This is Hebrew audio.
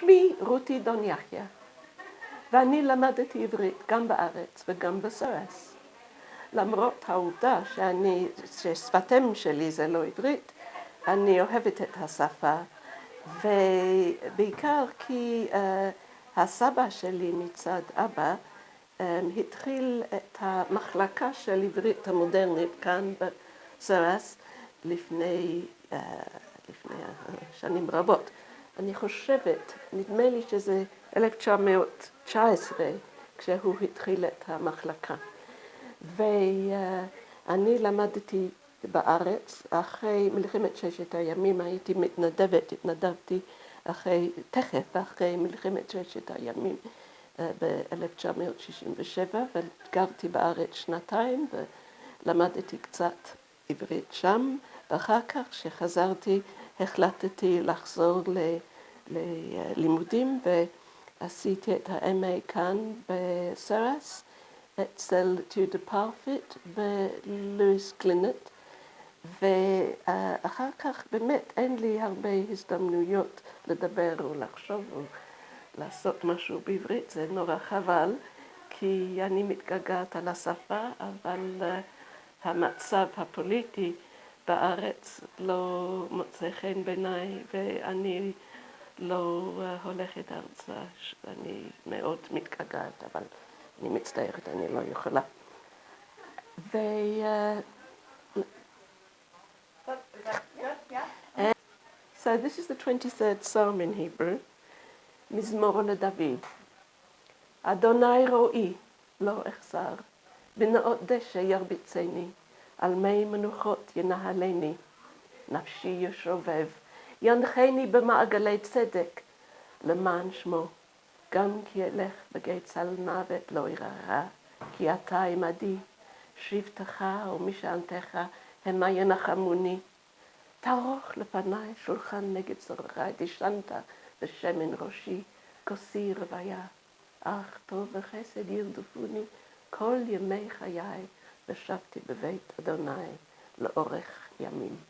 שמי רותי דון יחיא, ואני למדתי עברית גם בארץ וגם בסרס. למרות העובדה שאני, ששפת שלי זה לא עברית, אני אוהבת את השפה, ובעיקר כי uh, הסבא שלי מצד אבא um, התחיל את המחלקה של עברית המודרנית כאן בסרס לפני, uh, לפני שנים רבות. אני חושבת, נדמה לי שזה 1919 כשהוא התחיל את המחלקה. ואני למדתי בארץ, אחרי מלחמת ששת הימים הייתי מתנדבת, התנדבתי אחרי, תכף אחרי מלחמת ששת הימים אה, ב-1967 וגרתי בארץ שנתיים ולמדתי קצת עברית שם ואחר כך כשחזרתי החלטתי לחזור ללימודים ועשיתי את ה-MA כאן ב SOAS אצל טיודור פרפיט ולואיס גלינרט ואחר כך באמת אין לי הרבה הזדמנויות לדבר או לחשוב או לעשות משהו בעברית, זה נורא חבל כי אני מתגעגעת על השפה אבל המצב הפוליטי בארץ לא מוצא חן בעיניי ואני לא הולכת ארצה, אני מאוד מתגעגעת אבל אני מצטערת, אני לא יכולה. ו... So this is the 23rd Psalm in Hebrew, מזמור לדוד. אדוני רואי, לא אחסר, בנאות דשא ירביצני, על מי מנוחות ינהלני. נפשי ישובב, ינחני במעגלי צדק, למען שמו. גם כי אלך בגיא צל מוות לא יראה, כי אתה עמדי, שבטך ומשענתך המה ינחמוני. תערוך לפניי שולחן נגד צורכי, דשנת בשמן ראשי, כוסי רוויה. אך טוב וחסד ירדפוני כל ימי חיי, ושבתי בבית אדוני לאורך ימים.